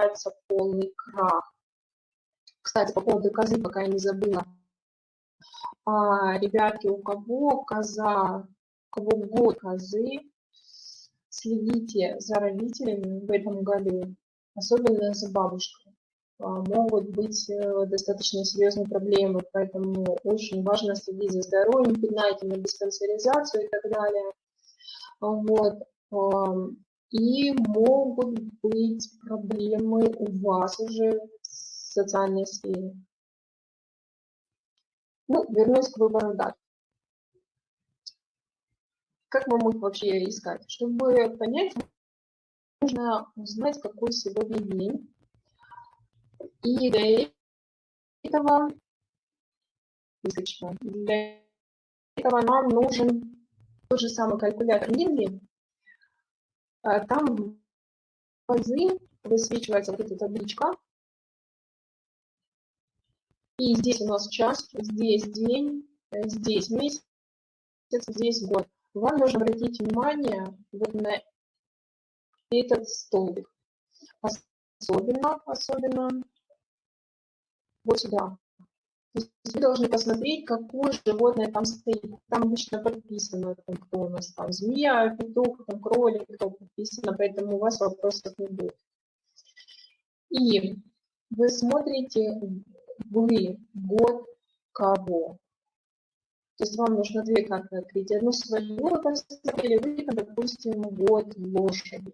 начинается полный крах. Кстати, по поводу козы, пока я не забыла. А, ребятки, у кого коза, у кого год козы, следите за родителями в этом году, особенно за бабушкой. А, могут быть э, достаточно серьезные проблемы, поэтому очень важно следить за здоровьем, пинайте на диспансеризацию и так далее. Вот. И могут быть проблемы у вас уже в социальной сфере. Ну, вернусь к выбору дат. Как мы можем вообще искать? Чтобы понять, нужно узнать, какой сегодня день. И для этого, для этого нам нужен тот же самый калькулятор Минги. А там в высвечивается вот эта табличка, и здесь у нас час, здесь день, здесь месяц, здесь год. Вам нужно обратить внимание вот на этот столбик. Особенно, особенно вот сюда. То есть вы должны посмотреть, какое животное там стоит. Там обычно подписано, там, кто у нас там, змея, петух, там, кролик, кто подписано, поэтому у вас вопросов не будет. И вы смотрите вы год кого. То есть вам нужно две карты открыть. Одну свою вы посмотрели, вы, допустим, год лошади.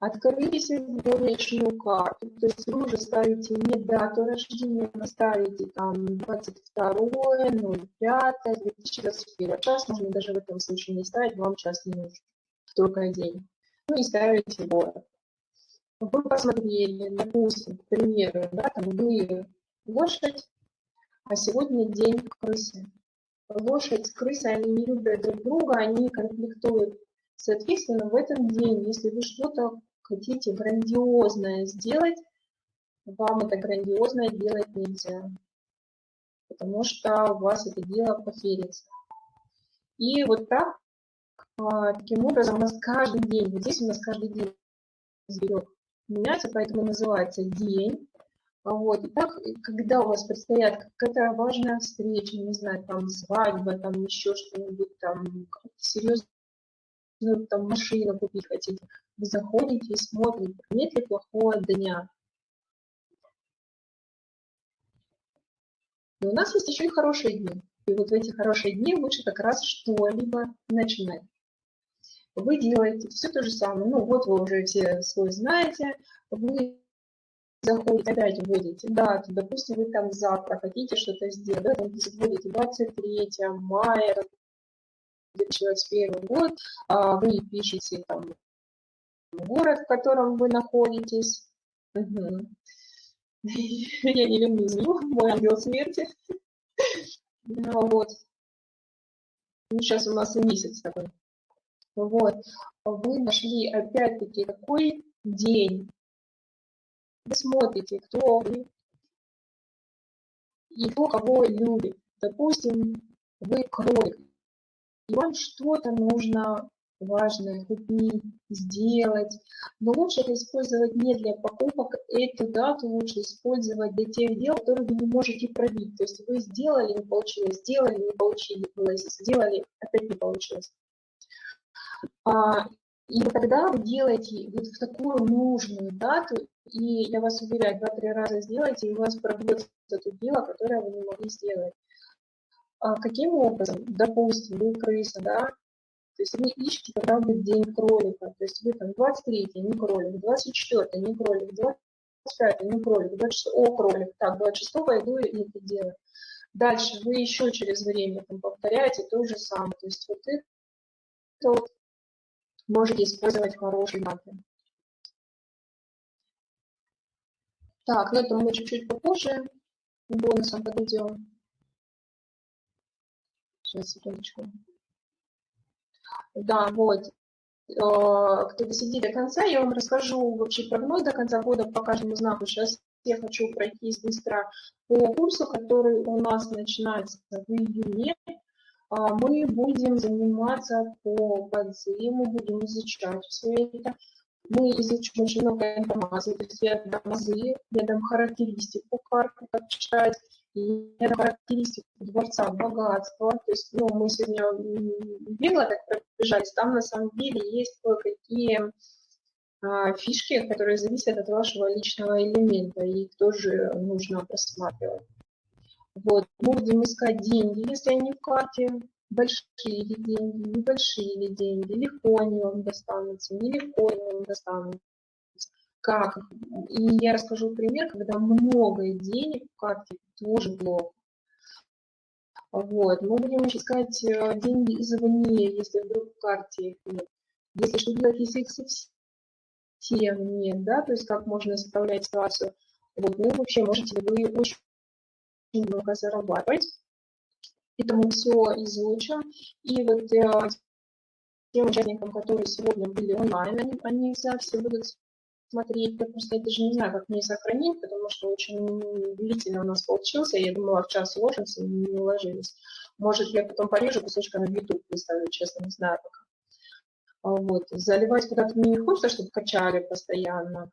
Открыли сегодняшнюю карту, то есть вы уже ставите не дату рождения, вы ставите там 22 05 2021 час, можно даже в этом случае не ставить, вам час не нужен, только день. Ну и ставите город. Вы посмотрели, допустим, к примеру, да, там вы лошадь, а сегодня день крысы. Лошадь с крысой, они не любят друг друга, они конфликтуют. Соответственно, в этот день, если вы что-то хотите грандиозное сделать, вам это грандиозное делать нельзя, потому что у вас это дело поферится. И вот так, а, таким образом, у нас каждый день, вот здесь у нас каждый день зверек меняется, поэтому называется день, вот. И так, когда у вас предстоят какая-то важная встреча, не знаю, там свадьба, там еще что-нибудь, там серьезную там машину купить хотите, вы заходите и смотрите, нет ли плохого дня. Но у нас есть еще и хорошие дни. И вот в эти хорошие дни лучше как раз что-либо начинать. Вы делаете все то же самое. Ну вот вы уже все свой знаете. Вы заходите, опять вводите дату, допустим, вы там завтра хотите что-то сделать, да, там вводите 23 мая 2021 год, а вы пишете там город, в котором вы находитесь. Я не люблю змею, мой ангел смерти. Ну вот. Сейчас у нас месяц такой. Вот. Вы нашли опять-таки какой день вы смотрите, кто вы и кто кого любит. Допустим, вы кролик, и вам что-то нужно важное купить, сделать. Но лучше это использовать не для покупок, эту дату лучше использовать для тех дел, которые вы не можете пробить. То есть вы сделали, не получилось, сделали, не получилось, сделали, опять не получилось. А, и тогда вы делаете вот в такую нужную дату и я вас уверяю, два-три раза сделайте, и у вас пробьется это дело, которое вы не могли сделать. А каким образом? Допустим, вы крыса, да, то есть вы ищете, когда будет день кролика. То есть вы там 23 не кролик, 24 не кролик, 25 не кролик, 26 о, кролик. Так, 26 я иду и это делаю. Дальше вы еще через время там, повторяете то же самое. То есть вот это вот можете использовать хороший даты. Так, но это мы чуть-чуть попозже бонусом подойдем. Сейчас, секундочку. Да, вот. Э, кто досидит до конца, я вам расскажу вообще прогноз до конца года по каждому знаку. Сейчас я хочу пройтись быстро по курсу, который у нас начинается в июне. А, мы будем заниматься по подзему, будем изучать все это. мы изучим очень много информации, то есть я дам азы, я дам характеристику карты, как читать, и я дам характеристику дворца, богатства, то есть, ну, мы сегодня бегло так пробежались, там на самом деле есть кое-какие а, фишки, которые зависят от вашего личного элемента, и их тоже нужно просматривать. Вот. Мы будем искать деньги, если они в карте, большие ли деньги, небольшие ли деньги, легко они вам достанутся, нелегко они вам достанутся, как. И я расскажу пример, когда много денег в карте, тоже плохо. Вот. Мы будем искать э, деньги извне, если вдруг в карте их нет. Если что делать, если их совсем нет, да, то есть как можно исправлять ситуацию. Вот, ну, вообще, можете вы очень много зарабатывать. Это мы все изучим. И вот э, тем участникам, которые сегодня были онлайн, они, они все, все будут смотреть. Я просто даже не знаю, как мне сохранить, потому что очень длительно у нас получился. Я думала, в час уложимся, не уложились. Может, я потом порежу кусочками в YouTube выставлю, честно, не знаю пока. А вот. Заливать куда-то мне не хочется, чтобы качали постоянно.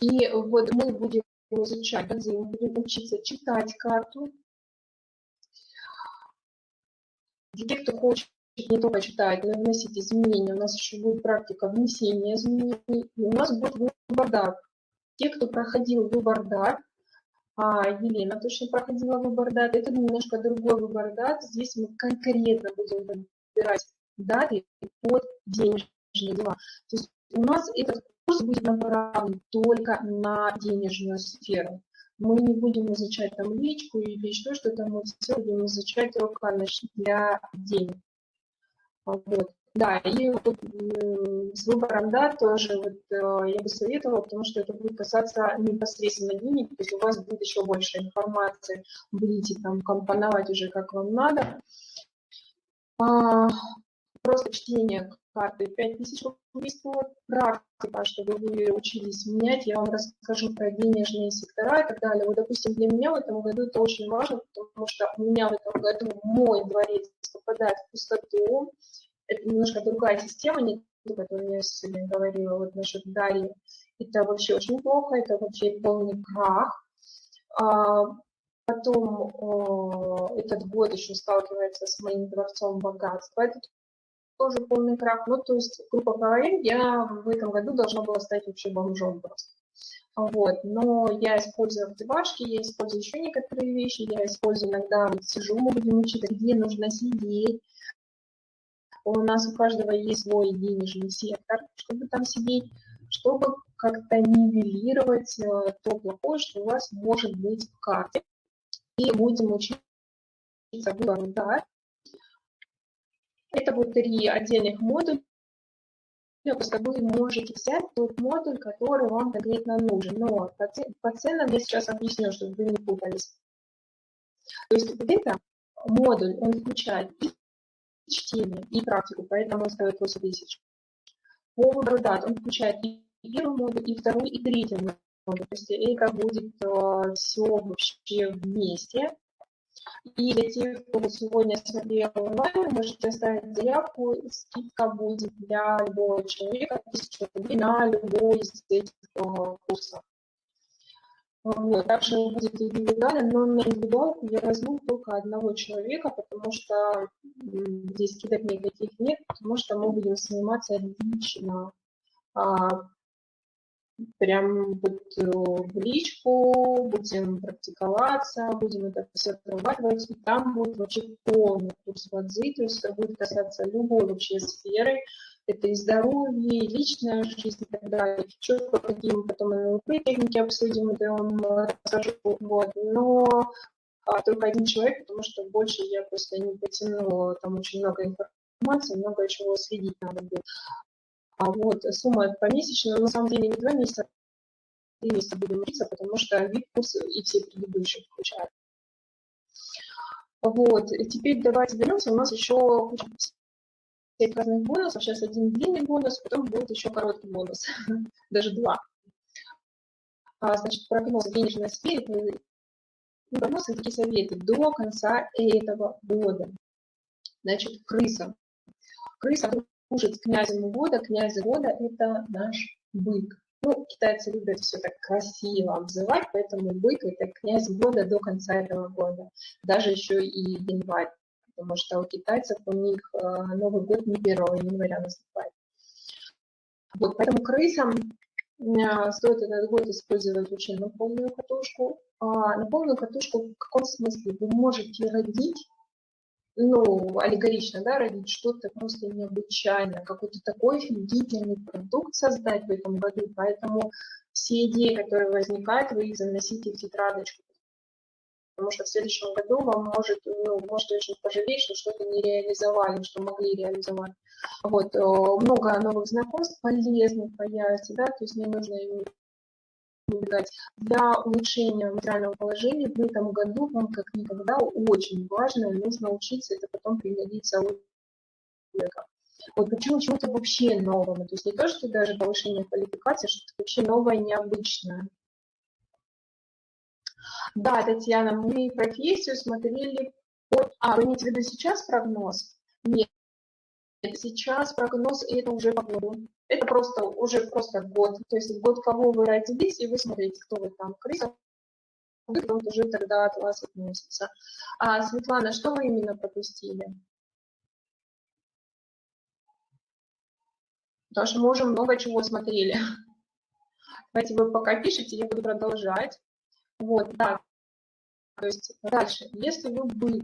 И вот мы будем изучать, мы будем учиться читать карту, Для тех, кто хочет не только читать, но и вносить изменения, у нас еще будет практика внесения изменений, и у нас будет выбор дат. Те, кто проходил выбор дат, а Елена точно проходила выбор дат, это немножко другой выбор дат, здесь мы конкретно будем выбирать даты под денежные дела. То есть у нас этот курс будет направлен только на денежную сферу мы не будем изучать там личку или еще что-то, мы все будем изучать только для денег. Вот. Да, и вот с выбором да, тоже вот, э, я бы советовала, потому что это будет касаться непосредственно денег, то есть у вас будет еще больше информации, будете там компоновать уже как вам надо. А, просто чтение карты 5000 рублей стоит, практика, чтобы вы учились менять, я вам расскажу про денежные сектора и так далее. Вот, допустим, для меня в этом году это очень важно, потому что у меня в этом году мой дворец попадает в пустоту, это немножко другая система, не ту, которую я сегодня говорила вот насчет Дарьи. Это вообще очень плохо, это вообще полный крах. А, потом этот год еще сталкивается с моим дворцом богатства. Это тоже полный крах. Ну, то есть, грубо говоря, я в этом году должна была стать вообще бомжом просто. Вот, но я использую активашки, я использую еще некоторые вещи, я использую иногда, вот сижу, мы будем учиться, где нужно сидеть. У нас у каждого есть свой денежный сектор, чтобы там сидеть, чтобы как-то нивелировать э, то плохое, что у вас может быть в карте. И будем учиться выбору, да, это вот три отдельных модуля, просто вы можете взять тот модуль, который вам конкретно нужен. Но по ценам я сейчас объясню, чтобы вы не путались. То есть вот это модуль, он включает и чтение, и практику, поэтому он стоит 8 тысяч. По выбору дат он включает и первый модуль, и второй, и третий модуль. То есть это будет э, все вообще вместе. И для тех, кто сегодня смотрел онлайн, можете оставить заявку, скидка будет для любого человека 1000 рублей на любой из этих курсов. Вот. Также будет индивидуально, но на индивидуалку я возьму только одного человека, потому что здесь скидок никаких нет, потому что мы будем заниматься лично а, прям вот э, в личку, будем практиковаться, будем это все отрабатывать, и там будет вообще полный курс вадзы, то есть это будет касаться любой вообще сферы, это и здоровье, и личная жизнь и так далее. Еще какие мы потом НЛП техники обсудим, это я вам расскажу, вот, но а, только один человек, потому что больше я просто не потянула, там очень много информации, много чего следить надо будет. А вот сумма помесячная, на самом деле не два месяца, а три месяца будем учиться, потому что вид курс и все предыдущие включают. Вот, и теперь давайте вернемся, у нас еще куча всяких разных бонусов, сейчас один длинный бонус, потом будет еще короткий бонус, даже два. А, значит, прогноз денежной сфере, прогнозы такие советы до конца этого года. Значит, крыса. Крыса служит князем года. Князь года – это наш бык. Ну, китайцы любят все так красиво обзывать, поэтому бык – это князь года до конца этого года. Даже еще и январь, потому что у китайцев у них э, Новый год не 1 января наступает. Вот, поэтому крысам э, стоит этот год использовать очень на полную катушку. А на полную катушку в каком смысле? Вы можете родить ну, аллегорично, да, родить что-то просто необычайное, какой-то такой офигительный продукт создать в этом году. Поэтому все идеи, которые возникают, вы их заносите в тетрадочку. Потому что в следующем году вам может, ну, можете очень пожалеть, что что-то не реализовали, что могли реализовать. Вот, много новых знакомств полезных появится, да, то есть не нужно убегать. Для улучшения материального положения в этом году вам как никогда очень важно, нужно учиться, это потом пригодится у человека. Вот почему чему-то вообще новому. То есть не то, что даже повышение квалификации, что-то вообще новое, необычное. Да, Татьяна, мы профессию смотрели... А, вы имеете в виду сейчас прогноз? Нет, сейчас прогноз, и это уже по году. Это просто уже просто год. То есть год, кого вы родились, и вы смотрите, кто вы там. Крыса, он уже тогда от вас относится. А, Светлана, что вы именно пропустили? Потому что мы уже много чего смотрели. Давайте вы пока пишите, я буду продолжать. Вот, да. То есть дальше, если вы бы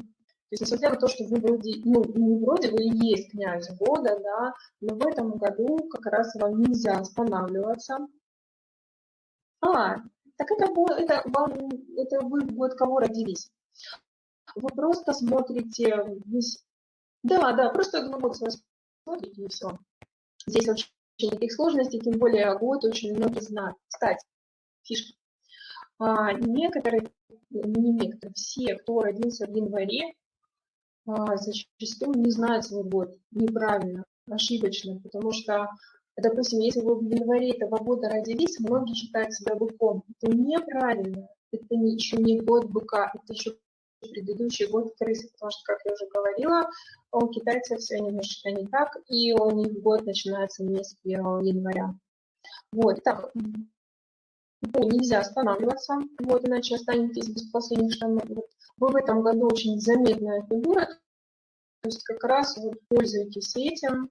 то есть, несмотря на то, что вы вроде, ну, не вроде вы и есть князь года, да, но в этом году как раз вам нельзя останавливаться. А, так это, это, вам, это вы год кого родились? Вы просто смотрите весь... Да, да, просто ну, вот смотрите и все. Здесь вообще никаких сложностей, тем более год очень многие знают. Кстати, фишка. А, некоторые, не некоторые, все, кто родился в январе, зачастую не знают свой год неправильно, ошибочно, потому что, допустим, если вы в январе этого года родились, многие считают себя быком. Это неправильно, это еще не год быка, это еще предыдущий год крысы, потому что, как я уже говорила, у китайцев все немножечко не так, и у них год начинается не с 1 января. Вот, так, ну, нельзя останавливаться, вот, иначе останетесь без последних штанов. Вы в этом году очень заметная фигура, то есть как раз вот пользуйтесь этим.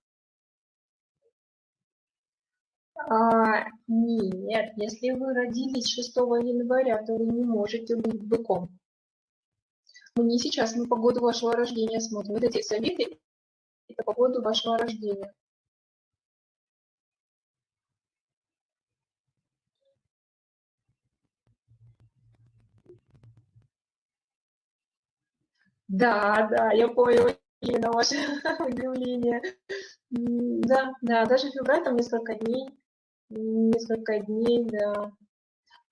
А, нет, если вы родились 6 января, то вы не можете быть быком. Мы не сейчас, мы по году вашего рождения смотрим. Вот эти советы – это по году вашего рождения. Да, да, я поняла именно ваше удивление. Да, да, даже февраль там несколько дней, несколько дней, да.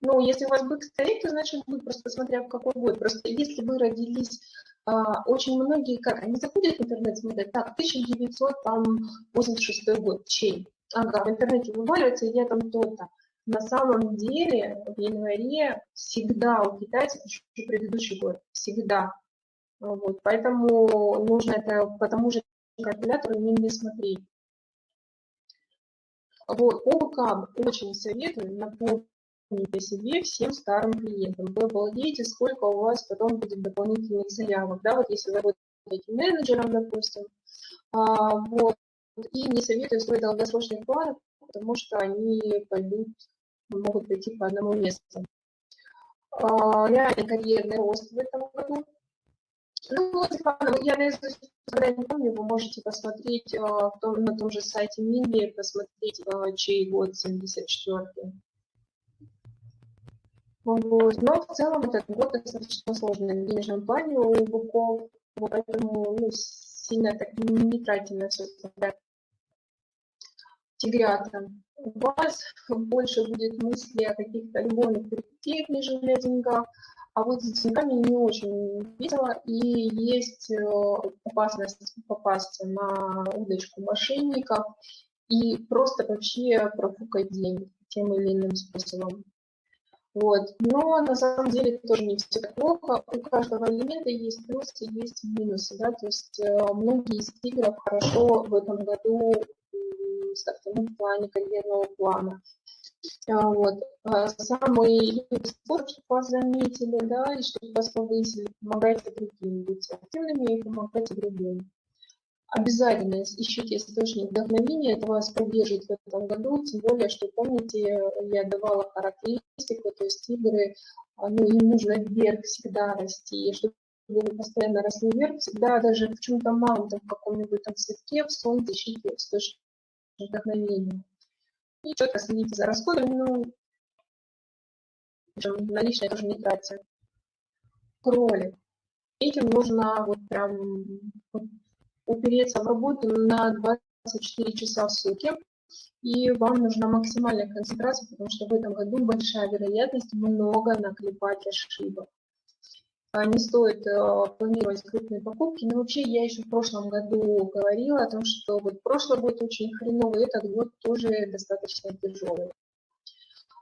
Ну, если у вас бык стоит, то значит бык, просто смотря в какой год. Просто если вы родились, а, очень многие, как, они заходят в интернет, смотрят, так, 1986 год, чей? Ага, в интернете вываливается, я там то-то. На самом деле в январе всегда у китайцев еще предыдущий год, всегда. Вот, поэтому нужно это по тому же калькулятору не смотреть. Вот, по ВК очень советую напомнить о себе всем старым клиентам. Вы обалдеете, сколько у вас потом будет дополнительных заявок. Да, вот если вы работаете менеджером, допустим, а, вот, и не советую строить долгосрочные планы, потому что они пойдут, могут пойти по одному месту. А, реальный карьерный рост в этом году – ну, вот, я наизусть когда не помню, вы можете посмотреть э, в том, на том же сайте Минби, посмотреть, э, чей год 74-й. Вот. Но в целом этот год достаточно сложный в денежном плане у буков, поэтому ну, сильно так не тратьте на все. Тигрята. У вас больше будет мысли о каких-то любовных перспективах, нежели о деньгах. А вот с деньгами не очень видела, и есть э, опасность попасть на удочку мошенников и просто вообще профукать деньги тем или иным способом. Вот. Но на самом деле тоже не все так плохо. У каждого элемента есть плюсы, есть минусы. Да? То есть э, многие из тигров хорошо в этом году стартовом плане, карьерного плана. А, вот. А самый спорт, чтобы вас заметили, да, и чтобы вас повысили, помогайте другим, быть активными и помогайте другим. Обязательно ищите источник вдохновения, это вас поддержит в этом году, тем более, что помните, я давала характеристику, то есть игры, ну, им нужно вверх всегда расти, чтобы вы постоянно росли вверх, всегда даже в чем-то малом, там, в каком-нибудь там цветке, в солнце ищите источник вдохновения. И четко следите за расходами, ну, наличные тоже не тратьте. Кролик. Этим нужно вот прям упереться в работу на 24 часа в сутки, и вам нужна максимальная концентрация, потому что в этом году большая вероятность много наклепать ошибок. А, не стоит э, планировать крупные покупки, но вообще я еще в прошлом году говорила о том, что вот прошлый год очень хреновый, этот год тоже достаточно тяжелый.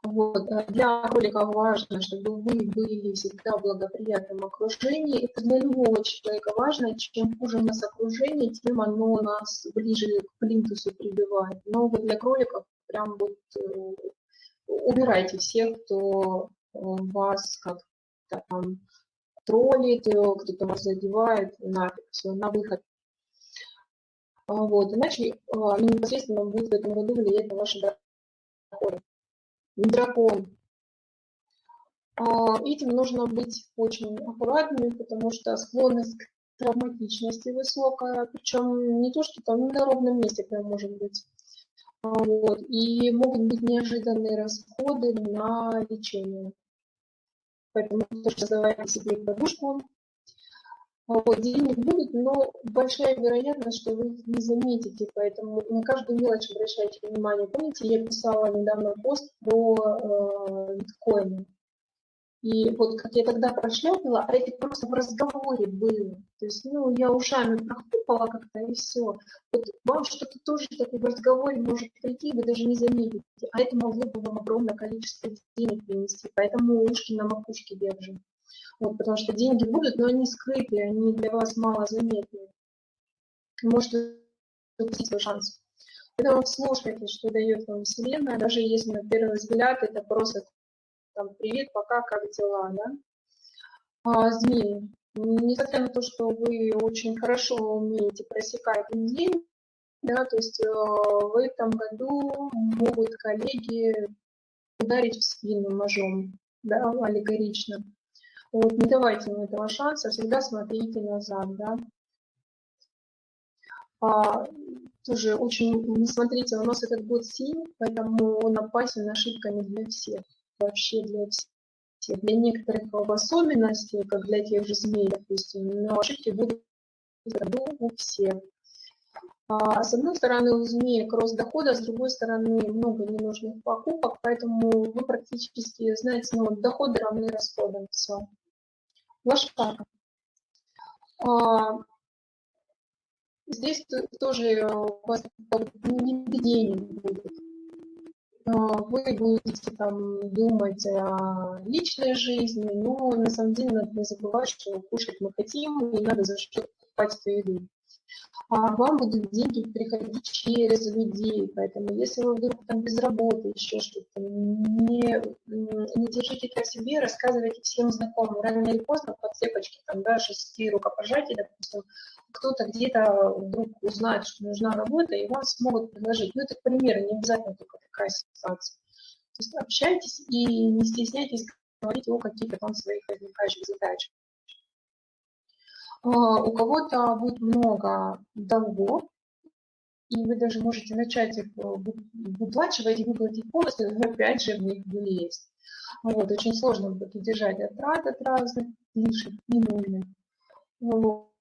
Вот. Э, для кролика важно, чтобы вы были всегда в благоприятном окружении. Это для любого человека важно. Чем хуже у нас окружение, тем оно нас ближе к плинтусу прибивает. Но вот для кроликов прям вот э, убирайте всех, кто э, вас как-то там троллит, кто-то вас задевает, нафиг, все, на выход. А вот, иначе непосредственно будет в этом году влиять на ваши доходы дракон. А, этим нужно быть очень аккуратными, потому что склонность к травматичности высокая, причем не то, что там на ровном месте прям может быть. А, вот. И могут быть неожиданные расходы на лечение. Поэтому тоже создавайте себе подушку, вот, денег будет, но большая вероятность, что вы их не заметите, поэтому на каждую мелочь обращайте внимание. Помните, я писала недавно пост про э, биткоины. И вот как я тогда прошляпила, а это просто в разговоре было. То есть, ну, я ушами прохлопала как-то и все. Вот вам что-то тоже такое в разговоре может прийти, вы даже не заметите. А это могло бы вам огромное количество денег принести. Поэтому ушки на макушке держим. Вот, потому что деньги будут, но они скрытые, они для вас мало заметны. Можете упустить свой шанс. Поэтому слушайте, что дает вам Вселенная, даже если на первый взгляд это просто там привет, пока, как дела, да? А, змеи. Несмотря на то, что вы очень хорошо умеете просекать день, да, то есть э, в этом году могут коллеги ударить в спину ножом, да, аллегорично. Вот, не давайте ему этого шанса, всегда смотрите назад, да. А, тоже очень, не смотрите, у нас этот год синий, поэтому он опасен ошибками для всех, вообще для всех. Для некоторых в особенности, как для тех же змей, допустим, но ошибки будут у всех. А, с одной стороны, у змеи рост дохода, с другой стороны, много ненужных покупок, поэтому вы практически знаете, ну, доходы равны расходам, все. Лошадка. А, здесь тоже у вас нигде не будет. А, вы будете там думать о личной жизни, но на самом деле надо не забывать, что кушать мы хотим, и надо за что покупать эту еду а вам будут деньги приходить через людей. Поэтому если вы вдруг там без работы, еще что-то, не, не держите это себе, рассказывайте всем знакомым. Рано или поздно по цепочке, там, да, шести рукопожатий, допустим, кто-то где-то вдруг узнает, что нужна работа, и вам смогут предложить. Ну, это, к не обязательно только такая ситуация. То есть общайтесь и не стесняйтесь говорить о каких-то там своих возникающих задачах. А, у кого-то будет много долгов, и вы даже можете начать их э, выплачивать и выплатить полностью, но опять же в них влезть. Вот, очень сложно будет удержать отрад от разных лишних, ненужных. Вот.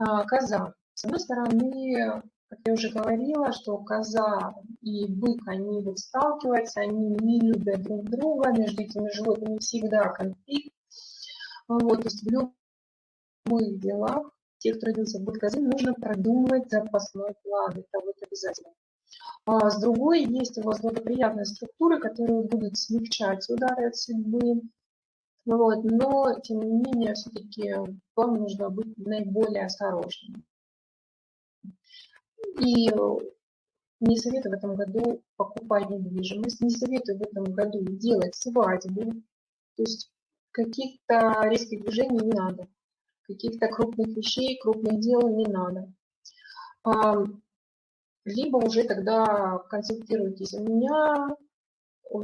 А, коза. С одной стороны, как я уже говорила, что коза и бык, они будут сталкиваться, они не любят друг друга, между этими животными всегда конфликт. Вот, то есть в любом любых делах, тех, кто родился в год нужно продумать запасной план. Это вот обязательно. А с другой, есть у вас благоприятные структуры, которые будут смягчать удары от судьбы. Вот, но, тем не менее, все-таки вам нужно быть наиболее осторожным. И Не советую в этом году покупать недвижимость, не советую в этом году делать свадьбу. То есть каких-то резких движений не надо, каких-то крупных вещей, крупных дел не надо. Либо уже тогда консультируйтесь у меня,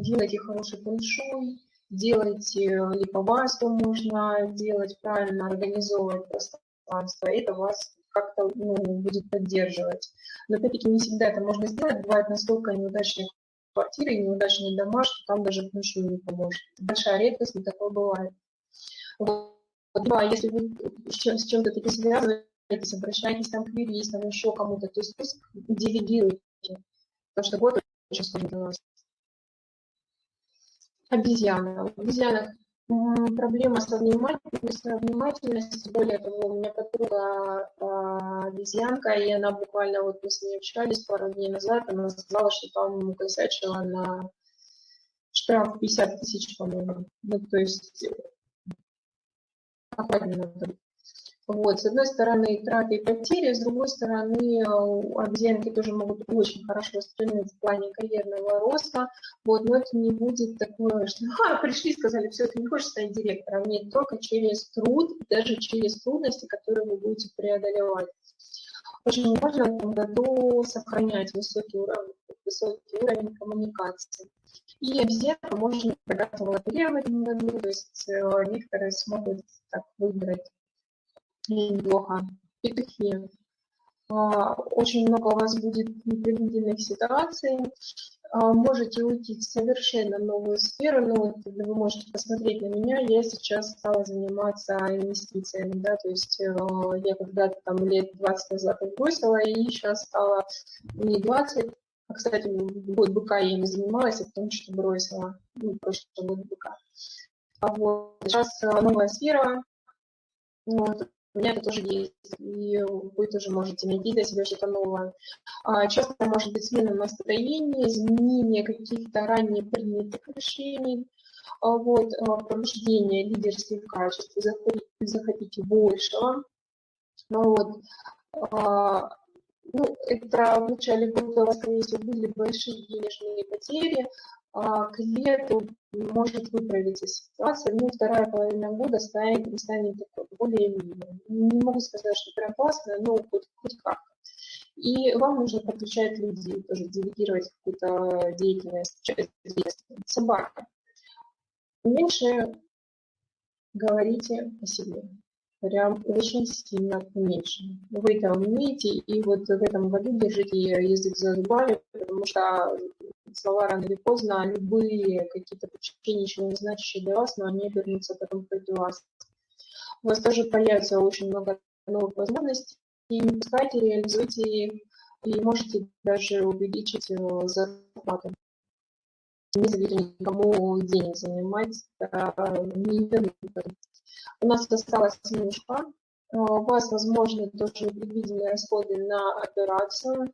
делайте хороший фэншуй, делайте липовасту можно делать, правильно организовывать пространство, это вас как-то ну, будет поддерживать. Но опять-таки не всегда это можно сделать, бывает настолько неудачные квартиры неудачные дома, что там даже фэншуй не поможет. Большая редкость, но такое бывает. А если вы с чем-то таким связываетесь, обращайтесь там к юристам, еще кому-то, то есть пусть делегируйте, потому что год очень сложно для вас. Обезьяна. В обезьянах проблема со внимательностью, внимательностью. Более того, у меня подруга а, обезьянка, и она буквально, вот мы с ней общались пару дней назад, она сказала, что там косячила на штраф 50 тысяч, по-моему. Ну, то есть надо вот, с одной стороны, траты и потери, с другой стороны, обезьянки тоже могут очень хорошо воспринимать в плане карьерного роста, вот, но это не будет такое, что а, пришли, сказали, все, ты не хочешь стать директором, нет, только через труд, даже через трудности, которые вы будете преодолевать. Очень важно в этом году сохранять высокий уровень, высокий уровень коммуникации. И обезьянка можно богато в этом году, то есть э, некоторые смогут так выбрать неплохо. Петухи. А, очень много у вас будет непредвиденных ситуаций. А, можете уйти в совершенно новую сферу. Ну, вот, вы можете посмотреть на меня. Я сейчас стала заниматься инвестициями. Да? То есть э, я когда-то там лет 20 назад бросила, и сейчас стала не 20, а, кстати, год быка я не занималась, а потому что бросила. Ну, прошлый год быка. А вот сейчас э, новая сфера. Вот, у меня это тоже есть, и вы тоже можете найти для себя что-то новое. А, часто может быть смена настроения, изменение каких-то ранее принятых решений, а, вот, а, пробуждение лидерских качеств, захотите, захотите большего. Вот. Ну, это в начале года у вас, скорее всего, были большие денежные потери, а, клиенту может выправиться ситуация, ну, вторая половина года станет, станет такой более Не могу сказать, что прям классно, но хоть, хоть как-то. И вам нужно подключать людей, тоже делегировать какую-то деятельность, часть деятельности. Собака. Меньше говорите о себе. Прям очень сильно меньше. Вы это умеете, и вот в этом году держите язык за зубами, потому что слова рано или поздно, любые какие-то вообще ничего не значащие для вас, но они обернутся потом против вас. У вас тоже появится очень много новых возможностей, и пускайте, реализуйте их, и можете даже увеличить зарплату. Не заведите никому денег занимать, не У нас осталось немножко. Э, у вас, возможно, тоже предвиденные расходы на операцию.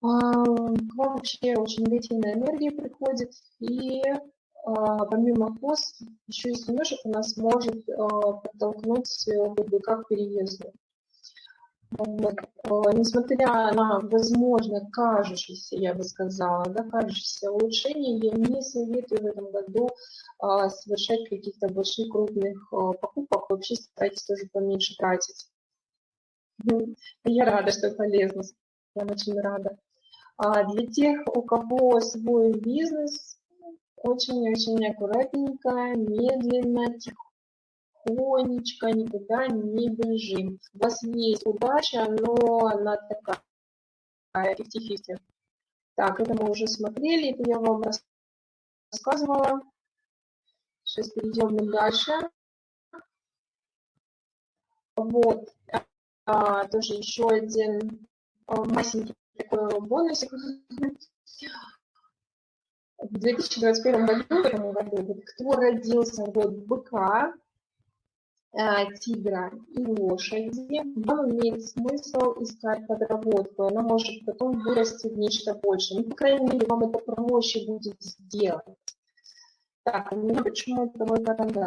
К вам вообще очень длительная энергия приходит, и а, помимо КОС, еще и немножко у нас может подтолкнуть ВБК к переезду. Несмотря на, возможно, кажущееся, я бы сказала, да, кажущееся улучшение, я не советую в этом году а, совершать каких-то больших крупных а, покупок, вообще старайтесь тоже поменьше тратить. Я рада, что полезно, я очень рада. А для тех, у кого свой бизнес, очень-очень аккуратненько, медленно, тихонечко, никуда не бежим. У вас есть удача, но она такая 50-50. Так, это мы уже смотрели, это я вам рассказывала. Сейчас перейдем дальше. Вот, а, тоже еще один а, масенький такой бонусик. В 2021 году, в этом году, кто родился в год быка, тигра и лошади, вам имеет смысл искать подработку, она может потом вырасти в нечто большее. Ну, по крайней мере, вам это проще будет сделать. Так, у меня почему-то мой карандаш